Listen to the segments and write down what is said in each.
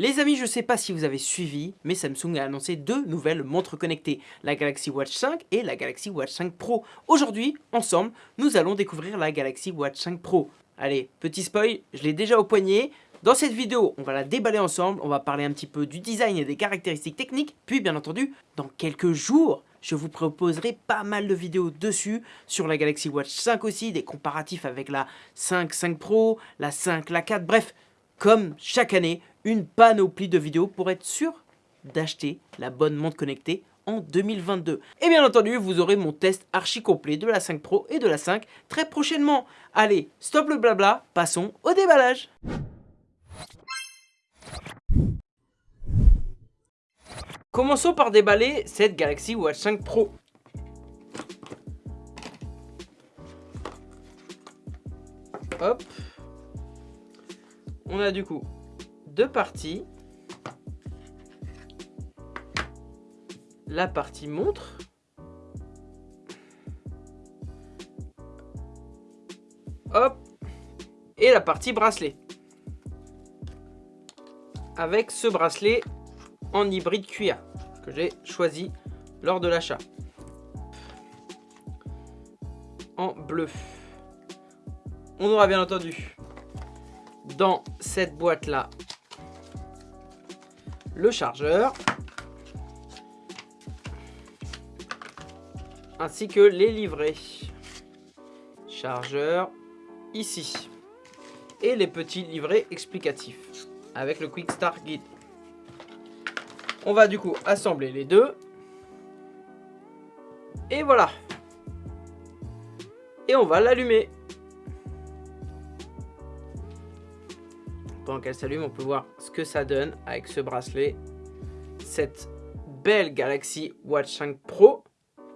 Les amis, je sais pas si vous avez suivi, mais Samsung a annoncé deux nouvelles montres connectées, la Galaxy Watch 5 et la Galaxy Watch 5 Pro. Aujourd'hui, ensemble, nous allons découvrir la Galaxy Watch 5 Pro. Allez, petit spoil, je l'ai déjà au poignet. Dans cette vidéo, on va la déballer ensemble, on va parler un petit peu du design et des caractéristiques techniques, puis bien entendu, dans quelques jours, je vous proposerai pas mal de vidéos dessus, sur la Galaxy Watch 5 aussi, des comparatifs avec la 5, 5 Pro, la 5, la 4, bref, comme chaque année, une panoplie de vidéos pour être sûr d'acheter la bonne montre connectée en 2022. Et bien entendu, vous aurez mon test archi complet de la 5 Pro et de la 5 très prochainement. Allez, stop le blabla, passons au déballage Commençons par déballer cette Galaxy Watch 5 Pro. Hop on a du coup deux parties. La partie montre. Hop. Et la partie bracelet. Avec ce bracelet en hybride cuir que j'ai choisi lors de l'achat. En bleu. On aura bien entendu dans cette boîte là le chargeur ainsi que les livrets. Chargeur ici. Et les petits livrets explicatifs avec le Quick Start Guide. On va du coup assembler les deux. Et voilà. Et on va l'allumer qu'elle s'allume, on peut voir ce que ça donne avec ce bracelet. Cette belle Galaxy Watch 5 Pro.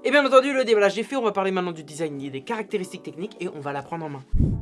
Et bien entendu, le déballage est fait. On va parler maintenant du design des caractéristiques techniques et on va la prendre en main.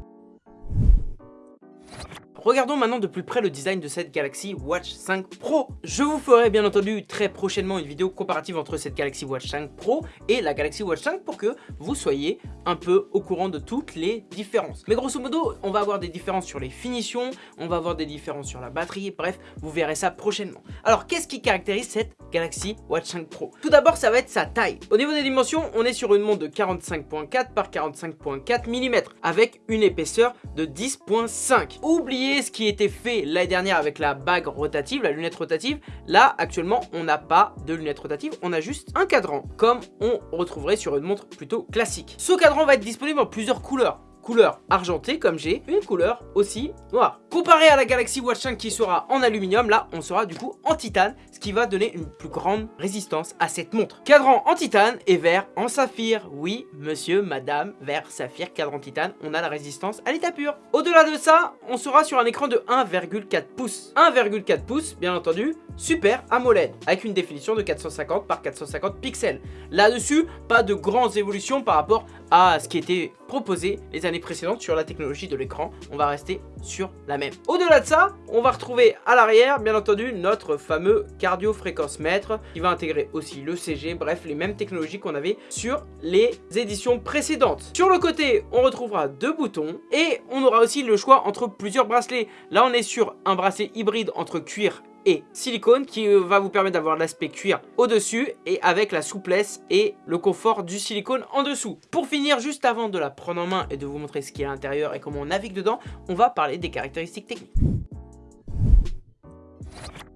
Regardons maintenant de plus près le design de cette Galaxy Watch 5 Pro. Je vous ferai bien entendu très prochainement une vidéo comparative entre cette Galaxy Watch 5 Pro et la Galaxy Watch 5 pour que vous soyez un peu au courant de toutes les différences. Mais grosso modo, on va avoir des différences sur les finitions, on va avoir des différences sur la batterie, bref, vous verrez ça prochainement. Alors, qu'est-ce qui caractérise cette Galaxy Watch 5 Pro? Tout d'abord, ça va être sa taille. Au niveau des dimensions, on est sur une montre de 45.4 par 45.4 mm avec une épaisseur de 10.5. Oubliez ce qui était fait l'année dernière avec la bague rotative, la lunette rotative. Là, actuellement, on n'a pas de lunette rotative, on a juste un cadran, comme on retrouverait sur une montre plutôt classique. Ce cadran va être disponible en plusieurs couleurs couleur argentée comme j'ai, une couleur aussi noire. Comparé à la Galaxy Watch 5 qui sera en aluminium, là on sera du coup en titane, ce qui va donner une plus grande résistance à cette montre. Cadran en titane et vert en saphir. Oui, monsieur, madame, vert, saphir, cadran titane, on a la résistance à l'état pur. Au-delà de ça, on sera sur un écran de 1,4 pouces. 1,4 pouces, bien entendu, Super AMOLED, avec une définition de 450 par 450 pixels. Là-dessus, pas de grandes évolutions par rapport à ce qui était proposé les années précédentes sur la technologie de l'écran. On va rester sur la même. Au-delà de ça, on va retrouver à l'arrière, bien entendu, notre fameux cardio-fréquence mètre qui va intégrer aussi le CG, bref, les mêmes technologies qu'on avait sur les éditions précédentes. Sur le côté, on retrouvera deux boutons et on aura aussi le choix entre plusieurs bracelets. Là, on est sur un bracelet hybride entre cuir et silicone qui euh, va vous permettre d'avoir l'aspect cuir au-dessus et avec la souplesse et le confort du silicone en dessous. Pour finir, juste avant de la prendre en main et de vous montrer ce qu'il y a à l'intérieur et comment on navigue dedans, on va parler des caractéristiques techniques.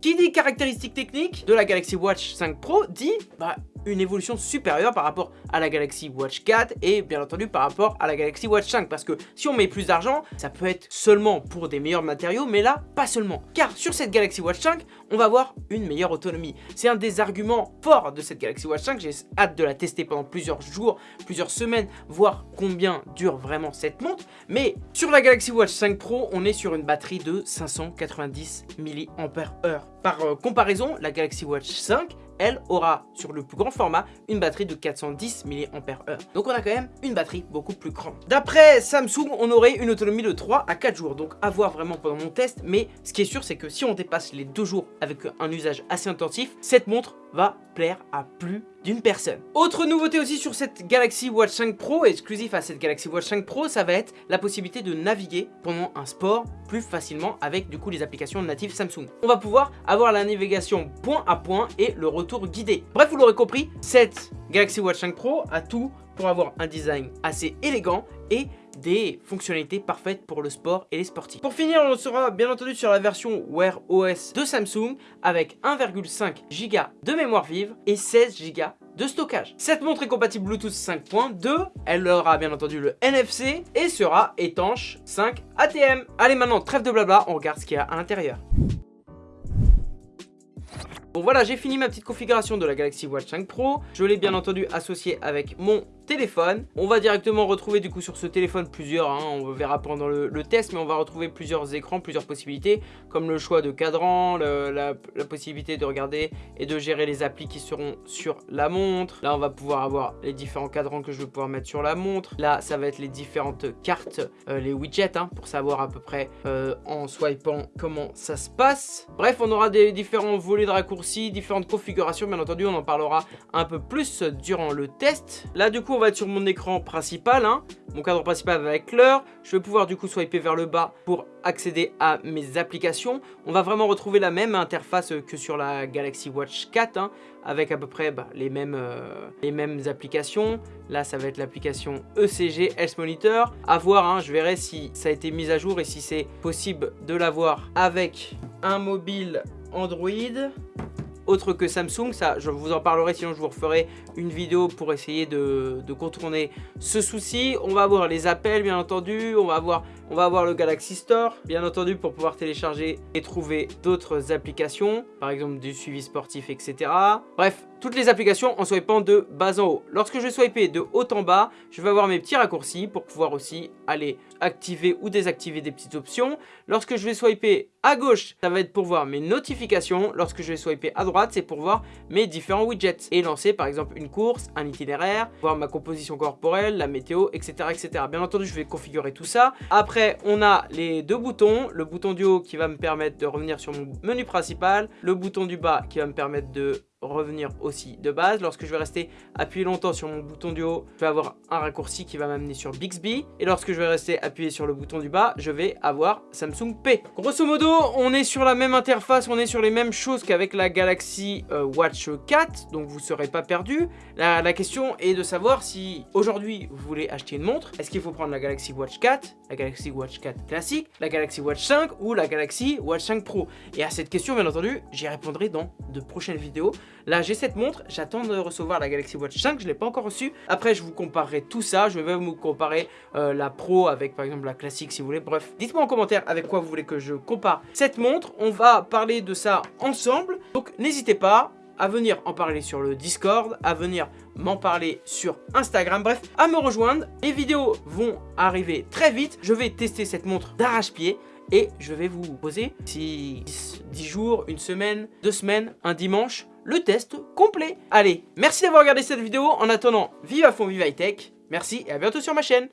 Qui dit caractéristiques techniques de la Galaxy Watch 5 Pro dit bah, une évolution supérieure par rapport à la Galaxy Watch 4 et bien entendu par rapport à la Galaxy Watch 5 parce que si on met plus d'argent, ça peut être seulement pour des meilleurs matériaux mais là, pas seulement. Car sur cette Galaxy Watch 5, on va avoir une meilleure autonomie. C'est un des arguments forts de cette Galaxy Watch 5, j'ai hâte de la tester pendant plusieurs jours, plusieurs semaines, voir combien dure vraiment cette montre. Mais sur la Galaxy Watch 5 Pro, on est sur une batterie de 590 mAh. Par euh, comparaison, la Galaxy Watch 5 elle aura sur le plus grand format une batterie de 410 mAh. Donc on a quand même une batterie beaucoup plus grande. D'après Samsung, on aurait une autonomie de 3 à 4 jours, donc à voir vraiment pendant mon test, mais ce qui est sûr c'est que si on dépasse les 2 jours avec un usage assez intensif, cette montre va plaire à plus d'une personne. Autre nouveauté aussi sur cette Galaxy Watch 5 Pro, exclusif à cette Galaxy Watch 5 Pro, ça va être la possibilité de naviguer pendant un sport plus facilement avec du coup les applications natives Samsung. On va pouvoir avoir la navigation point à point et le retour guidé. Bref, vous l'aurez compris, cette Galaxy Watch 5 Pro a tout pour avoir un design assez élégant et des fonctionnalités parfaites pour le sport et les sportifs. Pour finir, on sera bien entendu sur la version Wear OS de Samsung avec 1,5 Go de mémoire vive et 16 Go de stockage. Cette montre est compatible Bluetooth 5.2, elle aura bien entendu le NFC et sera étanche 5 ATM. Allez maintenant, trêve de blabla, on regarde ce qu'il y a à l'intérieur. Bon voilà, j'ai fini ma petite configuration de la Galaxy Watch 5 Pro. Je l'ai bien entendu associé avec mon téléphone. On va directement retrouver du coup sur ce téléphone plusieurs, hein, on verra pendant le, test, mais on va retrouver plusieurs écrans, plusieurs possibilités, comme le choix de cadran, la, possibilité de regarder et de gérer les applis qui seront sur la montre. Là, on va pouvoir avoir les différents cadrans que je vais pouvoir mettre sur la montre. Là, ça va être les différentes cartes, euh, les widgets, hein, pour savoir à peu près euh, en swipant comment ça se passe. Bref, on aura des différents volets de raccourcis, différentes configurations, bien entendu, on en parlera un peu plus durant le test. Là, du coup, on va être sur mon écran principal, hein. mon cadre principal avec l'heure. Je vais pouvoir du coup swiper vers le bas pour accéder à mes applications. On va vraiment retrouver la même interface que sur la Galaxy Watch 4, hein, avec à peu près bah, les, mêmes, euh, les mêmes applications. Là, ça va être l'application ECG Health Monitor. À voir, hein, je verrai si ça a été mis à jour et si c'est possible de l'avoir avec un mobile Android autre que Samsung. Ça, je vous en parlerai, sinon je vous referai une vidéo pour essayer de, contourner ce souci. On va avoir les appels, bien entendu. On va avoir, on va avoir le Galaxy Store, bien entendu, pour pouvoir télécharger et trouver d'autres applications. Par exemple, du suivi sportif, etc. Bref, toutes les applications en swipant de bas en haut. Lorsque je vais swiper de haut en bas, je vais avoir mes petits raccourcis pour pouvoir aussi aller activer ou désactiver des petites options. Lorsque je vais swiper à gauche, ça va être pour voir mes notifications. Lorsque je vais swiper à droite, c'est pour voir mes différents widgets et lancer par exemple une course, un itinéraire, voir ma composition corporelle, la météo, etc. etc. Bien entendu, je vais configurer tout ça. Après, on a les deux boutons. Le bouton du haut qui va me permettre de revenir sur mon menu principal. Le bouton du bas qui va me permettre de revenir aussi de base. Lorsque je vais rester appuyé longtemps sur mon bouton du haut, je vais avoir un raccourci qui va m'amener sur Bixby. Et lorsque je vais rester appuyé sur le bouton du bas, je vais avoir Samsung Pay. Grosso modo, on est sur la même interface, on est sur les mêmes choses qu'avec la Galaxy euh, Watch 4, donc vous ne serez pas perdu. La question est de savoir si aujourd'hui vous voulez acheter une montre, est-ce qu'il faut prendre la Galaxy Watch 4, la Galaxy Watch 4 classique, la Galaxy Watch 5 ou la Galaxy Watch 5 Pro? Et à cette question, bien entendu, j'y répondrai dans de prochaines vidéos. Là, j'ai cette montre, j'attends de recevoir la Galaxy Watch 5, je ne l'ai pas encore reçue. Après, je vous comparerai tout ça, je vais vous comparer euh, la Pro avec par exemple la classique si vous voulez. Bref, dites-moi en commentaire avec quoi vous voulez que je compare cette montre. On va parler de ça ensemble, donc n'hésitez pas à venir en parler sur le Discord, à venir m'en parler sur Instagram, bref, à me rejoindre. Les vidéos vont arriver très vite, je vais tester cette montre d'arrache-pied et je vais vous poser si 10 jours, une semaine, deux semaines, un dimanche, le test complet. Allez, merci d'avoir regardé cette vidéo. En attendant, vive à fond, vive high tech. Merci et à bientôt sur ma chaîne.